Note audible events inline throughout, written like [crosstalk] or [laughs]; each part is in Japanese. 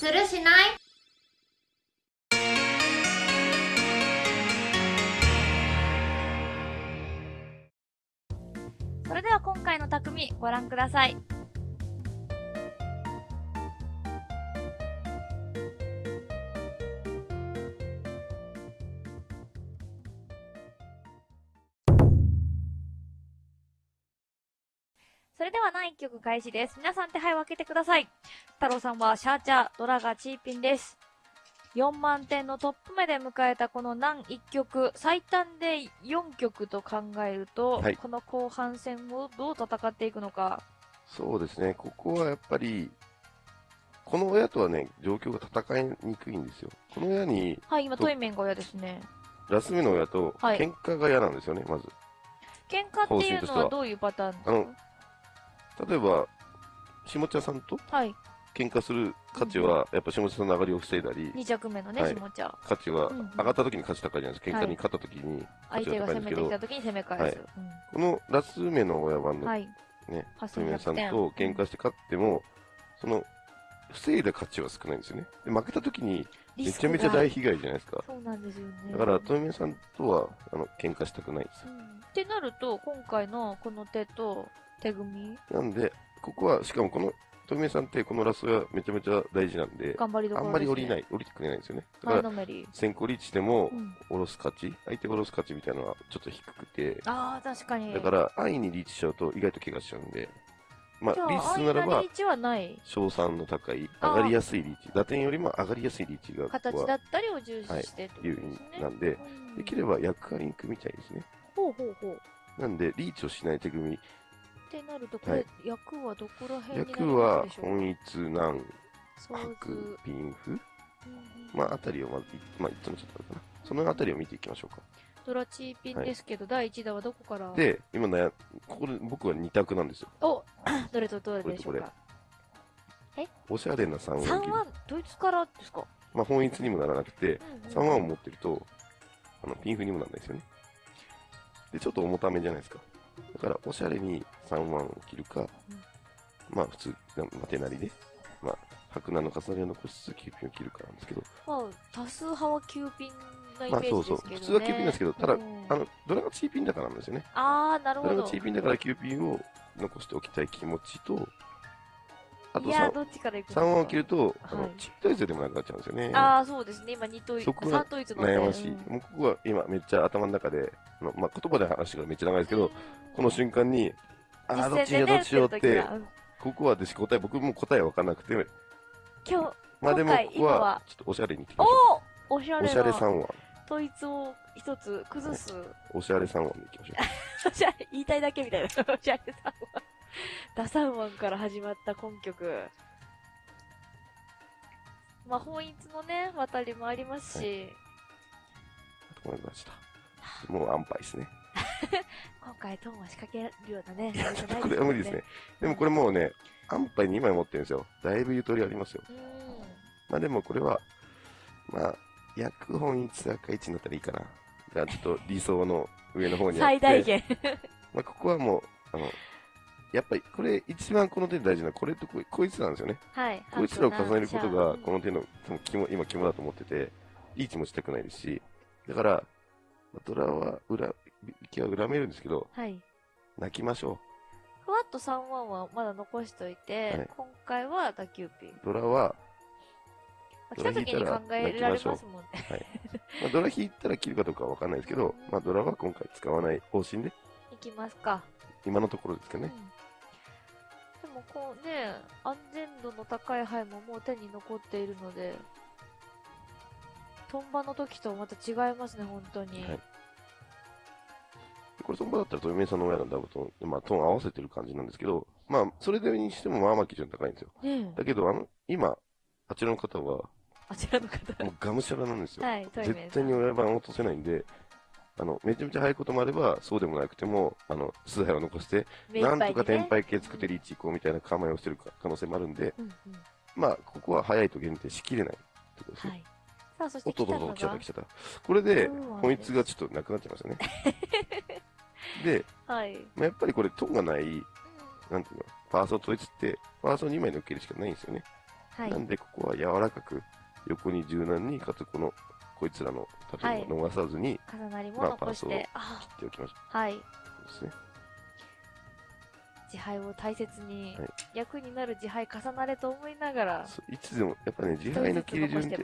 するしない？それでは今回の匠ご覧ください。れでは第1曲開始です。皆さん手配を開けてください。太郎さんはシャーチャー、ドラがチーピンです。4万点のトップ目で迎えたこの難1曲、最短で4曲と考えると、はいこの後半戦をどう戦っていくのか。そうですね、ここはやっぱり、この親とはね、状況が戦いにくいんですよ。この親に、はい、今、とトイメンが親ですね。ラス目の親と、はい喧嘩が嫌なんですよね、まず。喧嘩っていうのはどういうパターンですか？例えば、下茶さんとはい、喧嘩する価値は、やっぱ下茶さんの上がりを防いだり、2着目のね、はい下茶。価値はうんうん上がった時に価値高いじゃないですか。はい喧嘩に勝った時に価値相手がが高いんですけど攻めてき、た時に攻め返す。はいこのラス目の親番のうんはい。ね、8100富宮さん点と喧嘩して勝っても、その、防いだ価値は少ないんですよね。で負けた時に、めちゃめちゃ大被害じゃないですか。そうなんですよね。だから、富宮さんとは、あの、喧嘩したくないですう。んってなると、今回のこの手と手組み、なんで、ここは、しかもこの、富宮さんってこのラスがめちゃめちゃ大事なんで、頑張りどこ。あんまり降りない、降りてくれないんですよね。だから。先行リーチしてもう、ん、下ろす価値、相手が下ろす価値みたいなのはちょっと低くて、ああ、確かに。だから、安易にリーチしちゃうと意外と怪我しちゃうんで、まあ、じゃあ、リーチするならば賞賛の高い、あー上がりやすいリーチ、打点よりも上がりやすいリーチが、こ形こはだったりを重視してってこと有ですね。利なんで、うんできれば役割に組みたいですね。ほうほうほう。なんで、リーチをしない手組み、ってなると、これ、はい。役はどこら辺に役まはすでしょう本一、難、そうず白、ピンフ、うんうん。まあ、あたりをまず、いまあ、いつもちょっとかな。そのあたりを見ていきましょうか。ドラチーピンですけど、第1弾はどこから？で、今悩ここで僕は2択なんですよ。お [coughs] どれとどれでしょうか？おしゃれな3音切3り。はドイツからですか、まあ、本一にもならなくて、うん3萬を持ってると、あの、ピンフにもならないですよね。で、ちょっと重ためじゃないですか。だから、おしゃれに3萬を切るか、まあ、普通、まあ、手なりで、まあ、白菜の重ねを残しつつ、キューピンを切るかなんですけど、まあ、多数派はキューピンなイメまあ、ージそうそう。ですけどね。普通はキューピンなんですけど、ただ、うんあの、ドラがチーピンだからなんですよね。あー、なるほどドラがチ。ーピンだからキューピンを残しておきたい気持ちと、あといや、3、どっちからいく3萬を切ると、あのはい、チートイツでもなくなっちゃうんですよね。あー、そうですね。今、2統一、そこが3統一の悩ましい。うんもうここは今めっちゃ頭の中で、あのまあ、言葉で話がめっちゃ長いですけど、この瞬間に、ああ、どっちよう、どっちしようってここは私答え、僕も答え分からなくて、うん今日、まあでもここはちょっとおしゃれにいってきましょおおしゃう。れおしゃれな3話。統一を一つ崩す。おしゃれ3話でいきましょおしゃれ、[laughs] 言いたいだけみたいな。おしゃれさんは。[laughs] ダサンワンから始まった今曲。まあ、本一のね、渡りもありますし、う。思いました。もう安牌ですね。[laughs] 今回トーンは仕掛けるようなね、あれじゃないこれは無理ですね。。でもこれもうね、安牌2枚持ってるんですよ。だいぶゆとりありますよ。うん。まあでもこれは、まあ、役本一赤1になったらいいかな。がちょっと理想の上の方にあって。最大限。[laughs] まあ、ここはもう、あの、やっぱり、これ、一番この手で大事なこれとここいつなんですよね。はい。こいつらを重ねることが、この、の手の、肝、今肝だと思ってて、リーチもしたくないですし、だから、まあドラは、裏、気は恨めるんですけど、はい。泣きましょふわっと3ワンはまだ残しといて、はい今回は打球ピン。う。ドラは、来た時に考えられますもんね。まあ、ドラ引いたら切るかどうかはわかんないですけど、まあ、ドラは今回使わない方針で、[laughs] いきますか。今のところですけどね。でもこうね、安全度の高い牌ももう手に残っているので、トンバの時とまた違いますね、本当に。はいこれ、その場だったら、トヨメさんの親のダブトン、まあ、トーン合わせてる感じなんですけど、まあ、それでにしても、まあまあ基準高いんですよ。ねえだけど、あの、今、あちらの方は、あちらの方。もうがむしゃらなんですよ。はい、絶対に親番を落とせないんで、あの、めちゃめちゃ速いこともあれば、そうでもなくても、あの、数杯を残して、なんとか天敗系作ってリーチ行こうみたいな構えをしてるか可能性もあるんで、うんうん。まあ、ここは速いと限定しきれないってことですね。はい。さあ、そしおっとっとっと、て来ちゃった来、ちゃった。これで本一がちょっとなくなっちゃいましたね。[laughs] で、はい。まあ、やっぱりこれ、トンがない、なんていうの、ファースト統一って、ファースト2枚のっけるしかないんですよね。はい。なんでここは柔らかく横に柔軟にかつこのこいつらの縦を逃さずに重なりもまあ残して、あ切っておきましょはい。うですね。自敗を大切に、はい。役になる自敗重なれと思いながら、そういつでもやっぱね自敗の切り順って。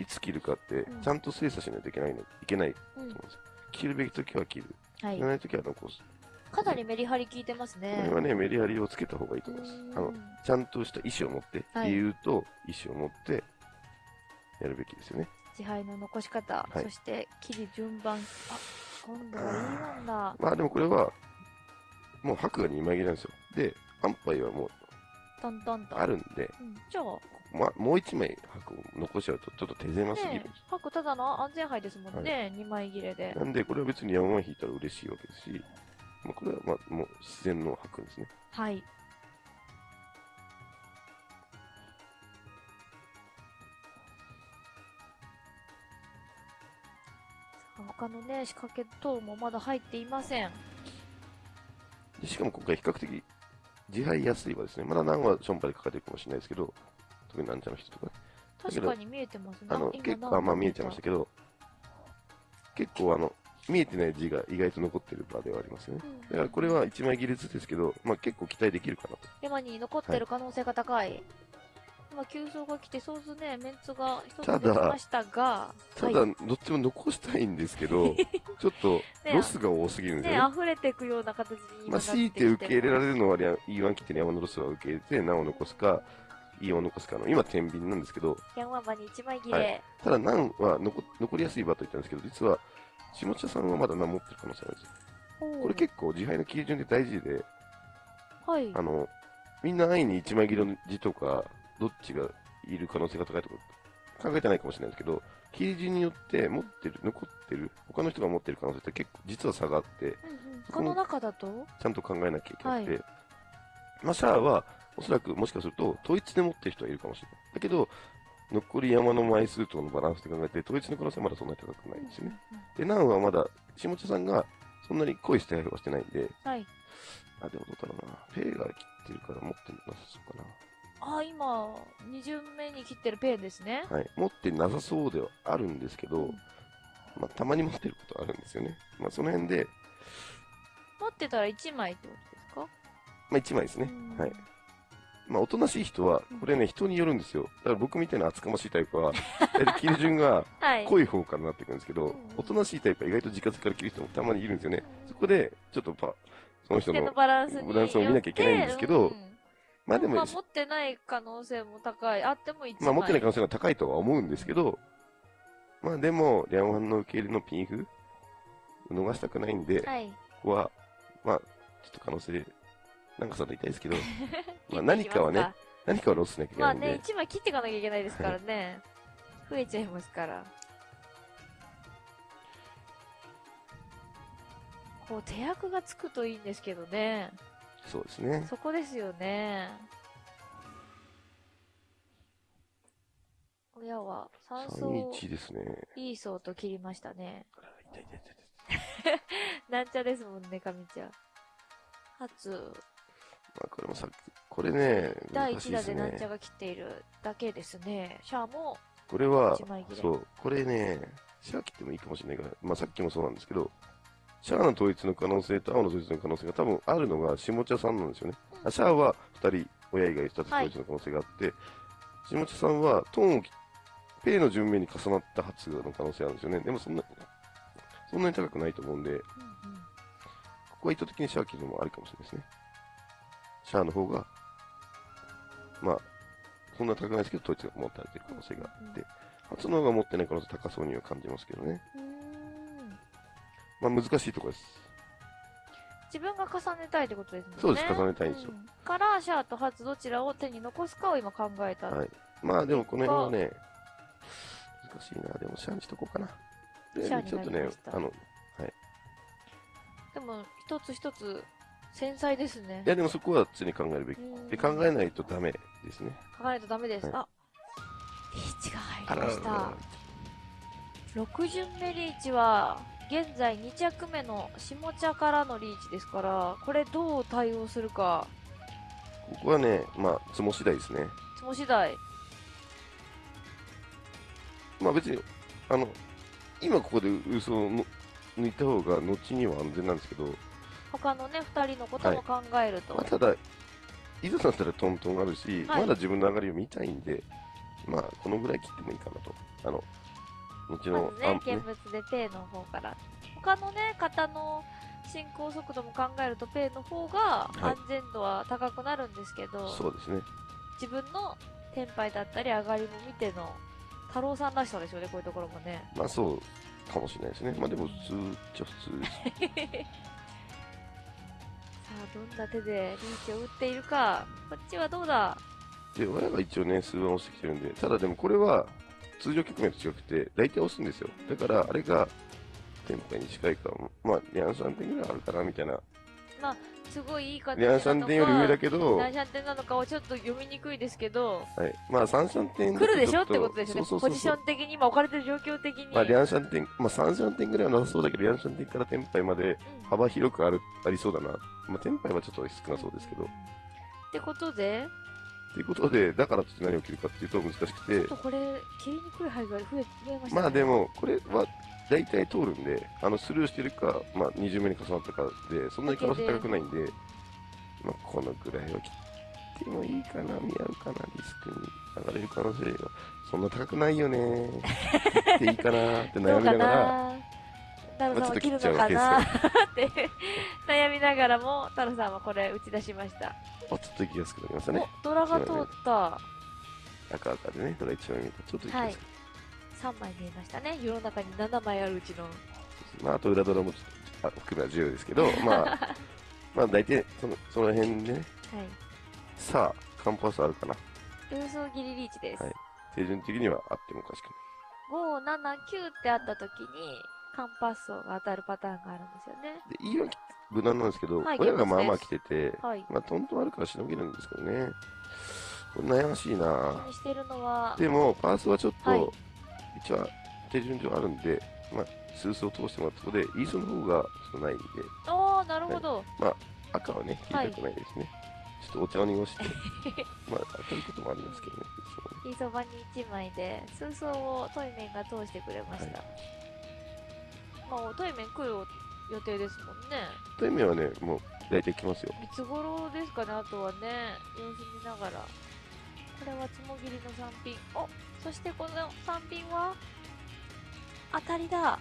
いつ切るかってうん。ちゃんと精査しないといけないのいけないとうん。思うんですよ。切るべき時は切る。はい。切ら。ない時は残す。かなりメリハリ効いてますこね。れはねメリハリをつけた方がいいと思います。あのうんちゃんとした意思を持って、はい。理由と意思を持ってやるべきですよね。自敗の残し方、はいそして切り順番。あ、今度はいいもんだ。まあでもこれは、もう白が2枚切りなんですよ。で、安牌はもうトントンと。あるんで、うん、じゃあ、まあ、もう1枚白を残しちゃうとちょっと手狭すぎるんねです。パックただの安全牌ですもんね、2枚切れで。なんで、これは別に山々引いたら嬉しいわけですし、まあ、これはまあもう自然の白ですね。はい。他のね、仕掛け等もまだ入っていません。でしかも今回比較的自敗安いはですね、まだ何はションパでかかってるかもしれないですけど、特になんちゃの人とかね、確かに見えてますね。あの、今結構、何あまあ見えちゃいましたけど、結構あの、見えてない字が意外と残ってる場ではありますよね。うんだからこれは1枚切りずつですけど、まあ結構期待できるかなと。山に残ってる可能性が高い。今、急走が来て、そうすね、メンツが一つ出てましたが、ただ、はいどっちも残したいんですけど、[laughs] ちょっとロスが多すぎるんですね、よね。溢れていくような形に今まあ、強いて受け入れらる。れるのは、E1 切って山のロスは受け入れて、難を残すか、E を残すかの、今、天秤なんですけど、ヤンワンバに1枚切はれ。ただ難は残残りやすい場と言ったんですけど、実は、下茶さんはまだ難持ってる可能性あるんですよ。これ結構自敗の基準で大事で、はい。あの、みんな安易に1枚切りの字とか、どっちがいる可能性が高いとか考えてないかもしれないですけど、切り順によって持ってる、残ってる、他の人が持ってる可能性って結構実は差があって、うんうんこの中だと？ちゃんと考えなきゃいけなくて、はまあ、シャアは、おそらくもしかすると、統一で持ってる人はいるかもしれない。だけど、残り山の枚数とのバランスで考えて、統一の可能性はまだそんなに高くないんですよね。で、ナンはまだ、下茶さんがそんなに濃いスタイルはしてないんで、はい。あ、でもどうだろうな。ペイが切ってるから持ってなさそうかな。あ、今、2巡目に切ってるペンですね。はい、持ってなさそうではあるんですけど、うんまあ、たまに持ってることあるんですよね。まあ、その辺で、持ってたら1枚ってことですか？まあ、1枚ですね。うんはい。まあ、おとなしい人はうん、これね、人によるんですよ。だから僕みたいな厚かましいタイプは、大体切り順がはい。濃い方からなってくるんですけどうん、おとなしいタイプは意外と自活から切る人もたまにいるんですよね。そこで、ちょっとパ、その人手のの、バランスにバランスを見なきゃいけないんですけどまあでもまあ、、持ってない可能性も高い。あっても1枚。まあ持ってない可能性が高いとは思うんですけど、まあでも、リャンワンの受け入れのピンフ、逃したくないんで、はい。ここは、まあ、ちょっと可能性、なんかさんと言いたいですけど、[laughs] まあ何かはね、何かはロスしなきゃいけまあないんで、ね、1枚切っていかなきゃいけないですからね。増えちゃいますから。こう、手役がつくといいんですけどね。そうですね。そこですよね。親は3層3-1ですね。いい層と切りましたね。あ痛い痛い痛い [laughs] なんちゃですもんね、神ちゃん。初、まあこれもさっき、これね、第1難しいです打でなんちゃね。が切っているだけですね。シャアもこれは1枚切、れ。そう、これね、シャア切ってもいいかもしれないから、まあさっきもそうなんですけど、シャアの統一の可能性と青の統一の可能性が多分あるのが下茶さんなんですよね。うんあシャアは2人、親以外2つ統一の可能性があって、下茶さんはトーンを切ペイの順目に重なった発の可能性あるんですよね。でもそんな、そんなに高くないと思うんで、こうんうんこは意図的にシャア切るのもありかもしれないですね。シャアの方が、まあ、そんな高くないですけど、統一が持たれてる可能性があって、初の方が持ってない可能性高そうには感じますけどね。うーんまあ難しいところです。自分が重ねたいってことですもんね。そうです重ねたいんですようんから、シャアとハツどちらを手に残すかを今考えた。はい。まあでもこの辺はね、難しいな。でもシャアにしとこうかな。でシャアにちょっとねあの、でも、一つ一つ、繊細ですねい。やでもそこは常に考えるべき。うんで、考えないとダメですね。考えないとダメです。はいあ、リーチが入りました。6巡目リーチは、現在2着目の下茶からのリーチですから、これどう対応するか、ここはね、まあ、つも次第ですね。つも次第。まあ別に、あの、今ここで嘘をの抜いた方が後には安全なんですけど、他のね、二人のことも考えると。まあ、ただ、いざとなったらトントンあるし、はいまだ自分の上がりを見たいんで、まあ、このぐらい切ってもいいかなと。あの、後の、まずね、見物でペイの方から。他のね、方の進行速度も考えると、ペイの方がい安全度は高くなるんですけど、そうですね。自分のテンパイだったり上がりも見ての、太郎さんらしさですよね、こういうところもね。まあそうかもしれないですね。まあでも普通っちゃ普通です。[laughs] さあ、どんな手でリーチを打っているか。こっちはどうだで、親が一応ね、数番押してきてるんで、ただでもこれは、通常局面と違くて、大体押すんですよ。だから、あれが、テンパイに近いか、まあ、リャン3点ぐらいあるかな、みたいな。すごいいい形リャンなのか。3点より上だけど、は何シャン点なのかはちょっと読みにくいですけど、い。まあ、3、3点来るでしょってことですよね。そうそうそうそうポジション的に今置かれてる状況的に。まあ、リャンシャン点、まあ、3、3点ぐらいはなさそうだけど、リャンシャン点からテンパイまでうん幅広くある、ありそうだな。まあ、テンパイはちょっと少なそうですけど。ってことで、ということで、だからといって何を切るかっていうと難しくちょてっと、これ、切りにくい範囲が増え増えましたね。まあで、も、これは大体通るんで、あの、スルーしてるか、まあ、20目に重なったかで、そんなに可能性高くないんで、まあ、このぐらいは切ってもいいかな、見合うかな、リスクに上がれる可能性が、そんな高くないよね。切っていいかなって悩みながら、な太郎さんは切るのかなって悩みながらも、太郎さんはこれ打ち出しました。あ、ちょっと行きやすくなりましたね。お、ドラが通った。赤赤でね、ドラ1枚見たちょっと行きやすく。3枚見えましたね。世の中に7枚あるうちの。まあ、あと裏ドラもあ含めは重要ですけど、[laughs] まあ、まあ大体その、その辺でね、はい。さあ、カンパスあるかな？郵送切りリーチです。はい手順的にはあってもおかしく5、7、9ってあった時に、カンパッソが当たるパターンがあるんですよね。ない。で、いいは無難なんですけど、はい親がまあまあ来てて、はい。まあ、トントンあるからしのげるんですけどね。これ悩ましいな気にしてるのは、でも、パースはちょっと、はい一応手順上あるんで、まあ、スースを通してもらったことで、イーソの方がちょっとないんで、おー、なるほど。赤はね、切りたくないですね。ちょっとお茶を濁して、[laughs] まあ、当たることもありますけどね、いつもね。いいそばに1枚で、数層をトイメンが通してくれました。まあ、トイメン来る予定ですもんね。という意味はね、もう大体来ますよ。いつ頃ですかね、あとはね、様子見ながら。これはつもぎりの3品。おそしてこの3品は、当たりだ。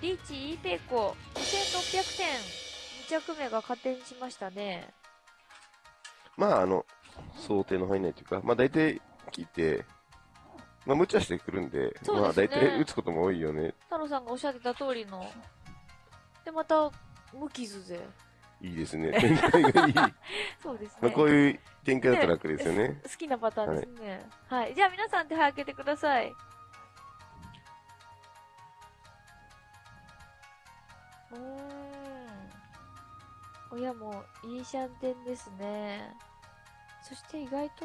リーチ、イーペイコ、2600点。2着目が加点しましたね。まあ、あの、想定の範囲内というか、まあ大体聞いて、まあ無茶してくるんで、そうですねまあ大体打つことも多いよね。太郎さんがおっしゃってた通りの。で、また、無傷で。いいですね。展開がいい。ま [laughs] そうですね。あこういう展開だと楽ですよね。好きなパターンですね。はい。じゃあ皆さん手配開けてください。うーん。親もいいシャンテンですね。そして意外と、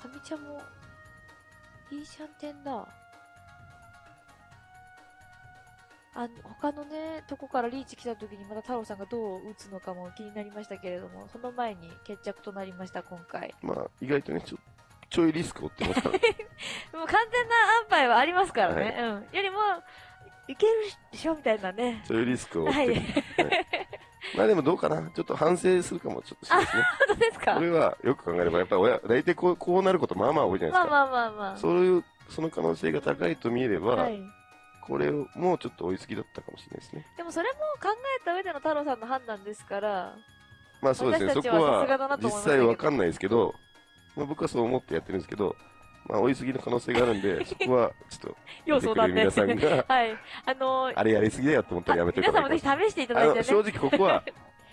かみちゃんもいいシャンテンだ。あ他のね、とこからリーチ来た時にまた太郎さんがどう打つのかも気になりましたけれども、その前に決着となりました、今回。まあ意外とね、ちょちょいリスクを負ってますから。[laughs] もう完全な安牌はありますからね。うん。よりも、いけるでしょみたいなね。ちょいリスクを負っはい。てる。はいまあでもどうかな。ちょっと反省するかもちょっとしれないですね。本当ですか？これはよく考えれば、やっぱ親、大体こうこうなることまあまあ多いじゃないですか。まあまあまあまあ。そういう、その可能性が高いと見えれば、はい。これをもうちょっと追いすぎだったかもしれないですね。でもそれも考えた上での太郎さんの判断ですから、まあそうですね、そこは実際わかんないですけど、まあ、僕はそう思ってやってるんですけど、まあ追いすぎの可能性があるんで、[laughs] そこはちょっ要と、相談で。見てくれる皆さんが、[laughs] はい。あのーあれやりすぎだよと思ったらやめてください。皆さんもぜひ試していただいてね。正直ここは、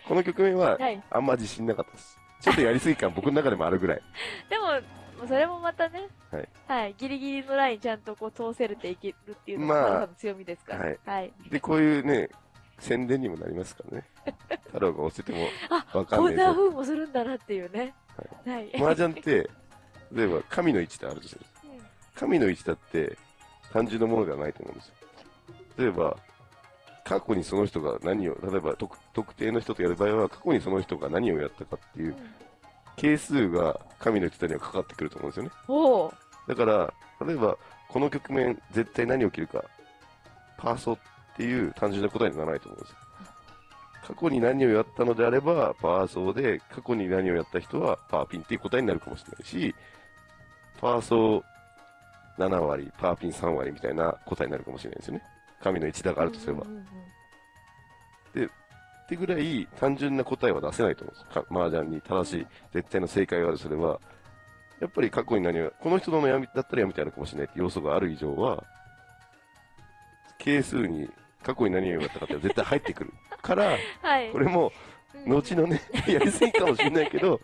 この局面ははい。あんま自信なかったです。ちょっとやりすぎ感僕の中でもあるぐらい。[laughs] でも、それもまたね、はい。はい。ギリギリのラインちゃんとこう通せれていけるっていうのがまあ強みですから。はい。はい。で、こういうね、宣伝にもなりますからね。太郎が押せてもあ、わかんこんなないぞ。風もするんだなっていうね。はい。麻雀って、例えば神の位置ってあるとする。うん神の位置だって単純なものではないと思うんですよ。例えば、過去にその人が何を、例えば特特定の人とやる場合は、過去にその人が何をやったかっていう係数が神の言ってたにはかかってくると思うんですよね。だから、例えば、この局面、絶対何起きるか、パーソっていう単純な答えにならないと思うんですよ。過去に何をやったのであれば、パーソーで、過去に何をやった人は、パーピンっていう答えになるかもしれないし、パーソー7割、パーピン3割みたいな答えになるかもしれないですよね。神の一打があるとすれば。うんうんうんってぐらい単純な答えは出せないと思うんですか。麻雀に正しい、絶対の正解があるとすれば、やっぱり過去に何を、この人の悩みだったらやめてやるかもしれないって要素がある以上は、係数に過去に何をやったかって絶対入ってくる。から、[laughs] はい。これも、うん後のね、[laughs] やりすぎかもしれないけど、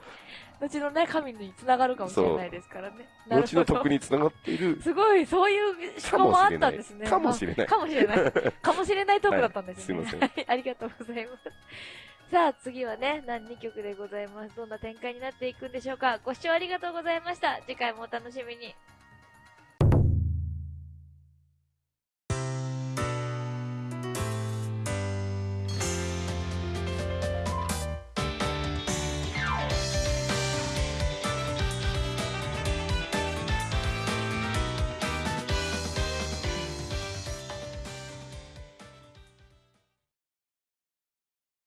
後のね、神に繋がるかもしれないですからね。後の徳につながっているすごい、そういう思考もあったんですね。かもしれないあかもしれない。[laughs] かもしれないトークだったんですね。はいすいまはい、ありがとうございます。さあ、次はね、何2曲でございます。どんな展開になっていくんでしょうか。ご視聴ありがとうございました。次回もお楽しみに。